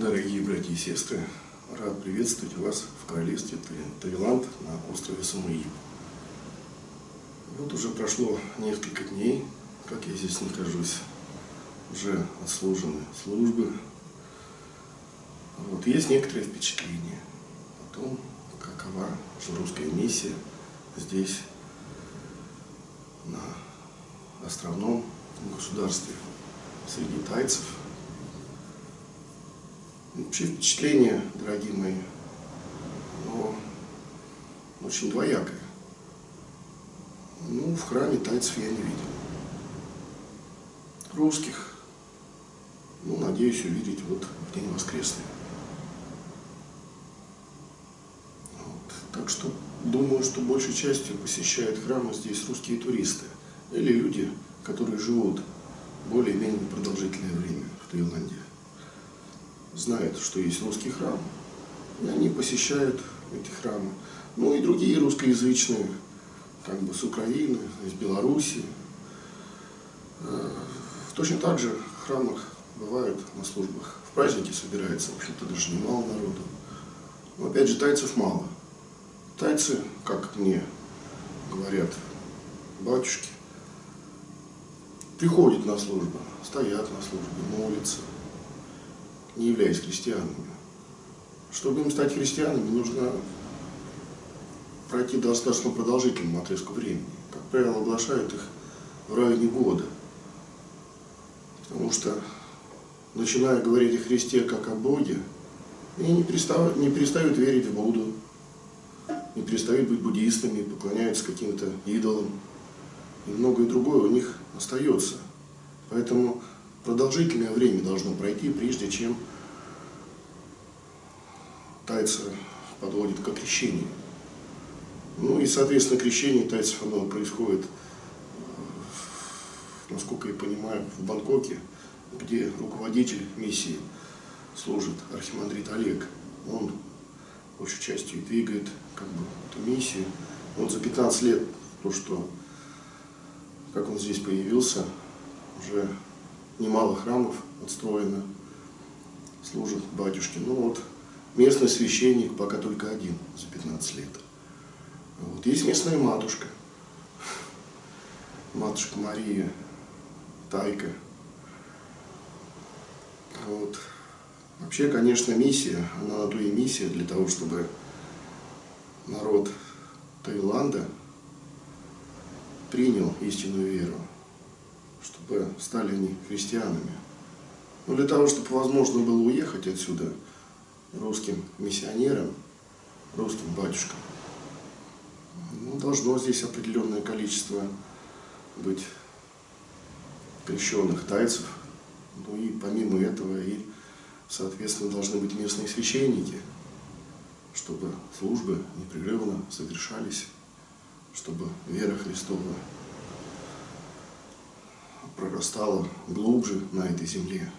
Дорогие братья и сестры, рад приветствовать вас в королевстве Таиланд на острове Самуи. Вот уже прошло несколько дней, как я здесь нахожусь. Уже отслужены службы. Вот есть некоторые впечатления о том, какова же русская миссия здесь, на островном государстве, среди тайцев – Вообще впечатление, дорогие мои, очень двоякое. Ну, в храме тайцев я не видел. Русских, ну, надеюсь увидеть вот в день воскресный. Вот. Так что думаю, что большей частью посещают храмы здесь русские туристы или люди, которые живут более-менее продолжительное время в Таиланде знают, что есть русский храм, и они посещают эти храмы. Ну и другие русскоязычные, как бы с Украины, из Беларуси. Э, точно так же в храмах бывают на службах. В праздники собирается, в общем-то, даже немало народу. Но опять же, тайцев мало. Тайцы, как мне говорят батюшки, приходят на службу, стоят на службе, молятся, не являясь христианами. Чтобы им стать христианами, нужно пройти достаточно продолжительному отрезку времени. Как правило, оглашают их в районе года. Потому что, начиная говорить о Христе как о Боге, они не перестают, не перестают верить в Будду, не перестают быть буддистами, поклоняются каким-то идолам. И многое другое у них остается. Поэтому продолжительное время должно пройти, прежде чем тайцы подводит к крещению. Ну и, соответственно, крещение тайцев оно происходит, насколько я понимаю, в Бангкоке, где руководитель миссии служит архимандрит Олег. Он большей частью двигает как бы, эту миссию. Вот за 15 лет, то, что как он здесь появился, уже немало храмов отстроено, служат батюшки. Ну вот местный священник пока только один за 15 лет. Вот. Есть местная матушка, матушка Мария, Тайка. Вот. Вообще, конечно, миссия, она на то и миссия для того, чтобы народ Таиланда принял истинную веру чтобы стали они христианами. Но для того, чтобы возможно было уехать отсюда русским миссионерам, русским батюшкам, ну, должно здесь определенное количество быть крещенных тайцев. Ну и помимо этого и, соответственно, должны быть местные священники, чтобы службы непрерывно совершались, чтобы вера Христова прорастала глубже на этой земле,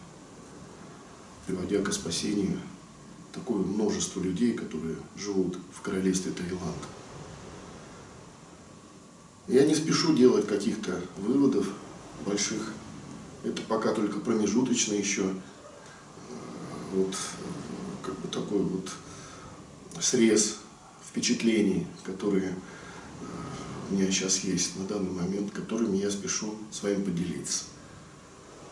приводя к спасению такое множество людей, которые живут в королевстве Таиланд. Я не спешу делать каких-то выводов больших. Это пока только промежуточно еще. Э, вот как бы такой вот срез впечатлений, которые у меня сейчас есть на данный момент, которыми я спешу с вами поделиться.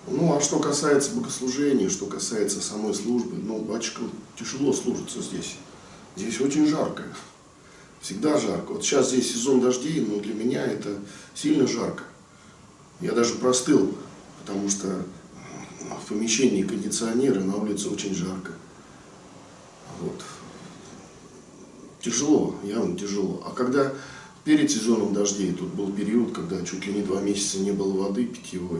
Ну, а что касается богослужения, что касается самой службы, ну, батюшкам тяжело служиться здесь. Здесь очень жарко. Всегда жарко. Вот сейчас здесь сезон дождей, но для меня это сильно жарко. Я даже простыл, потому что в помещении кондиционеры, на улице очень жарко. Вот. Тяжело, явно тяжело. А когда перед сезоном дождей, тут был период, когда чуть ли не два месяца не было воды питьевой,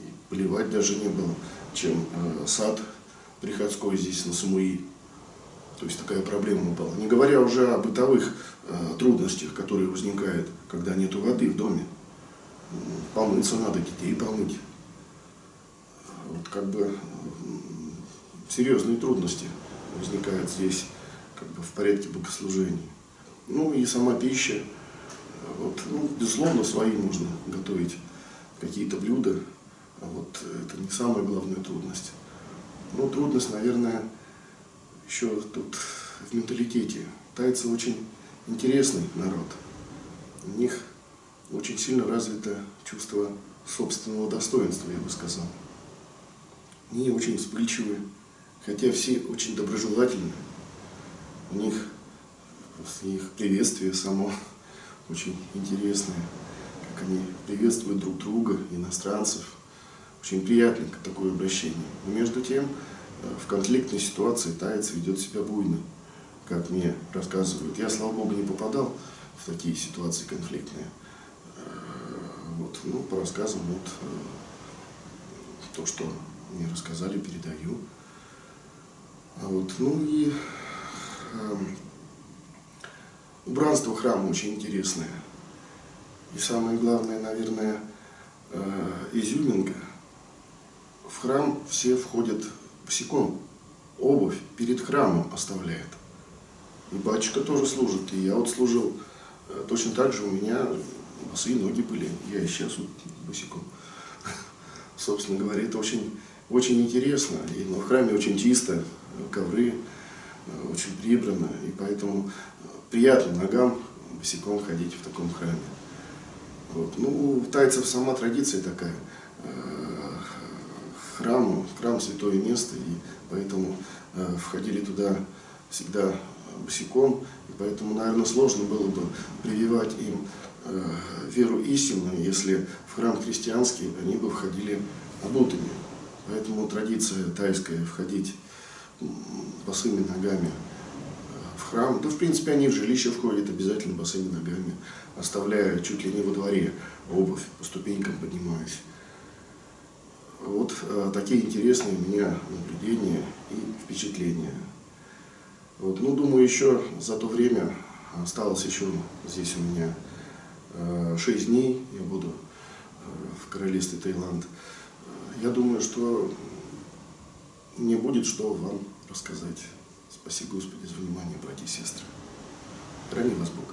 и поливать даже не было, чем э, сад приходской здесь на Самуи. То есть такая проблема была. Не говоря уже о бытовых э, трудностях, которые возникают, когда нет воды в доме. Помыться надо, детей помыть. Вот как бы серьезные трудности возникают здесь как бы в порядке богослужения. Ну и сама пища, ну, безусловно, свои можно готовить какие-то блюда, а вот это не самая главная трудность. Ну, трудность, наверное, еще тут в менталитете. Тайцы очень интересный народ. У них очень сильно развито чувство собственного достоинства, я бы сказал. Они очень вспыльчивы, хотя все очень доброжелательны. У них их приветствие само очень интересное, как они приветствуют друг друга, иностранцев. Очень приятненько такое обращение. Но между тем, э, в конфликтной ситуации таец ведет себя буйно, как мне рассказывают. Я, слава богу, не попадал в такие ситуации конфликтные. Э, вот, ну, по рассказам, вот, э, то, что мне рассказали, передаю. А вот, ну и э, убранство храма очень интересное. И самое главное, наверное, э, изюминка. В храм все входят босиком. Обувь перед храмом оставляет. И батюшка тоже служит. И я вот служил э, точно так же у меня босые ноги были. Я и сейчас вот босиком. Собственно говоря, это очень, очень интересно. И в храме очень чисто, ковры э, очень прибрано. И поэтому приятно ногам босиком ходить в таком храме. Вот. Ну, у тайцев сама традиция такая. Э, храм, храм святое место, и поэтому э, входили туда всегда босиком, и поэтому, наверное, сложно было бы прививать им э, веру истинную, если в храм христианский они бы входили обутыми. Поэтому традиция тайская входить босыми ногами храм, да в принципе они в жилище входят обязательно босыми ногами, оставляя чуть ли не во дворе обувь, по ступенькам поднимаясь. Вот э, такие интересные у меня наблюдения и впечатления. Вот, ну, думаю, еще за то время осталось еще здесь у меня э, 6 дней, я буду э, в королевстве Таиланд. Я думаю, что мне будет что вам рассказать. Спасибо, Господи, за внимание, братья и сестры. Храни вас Бог.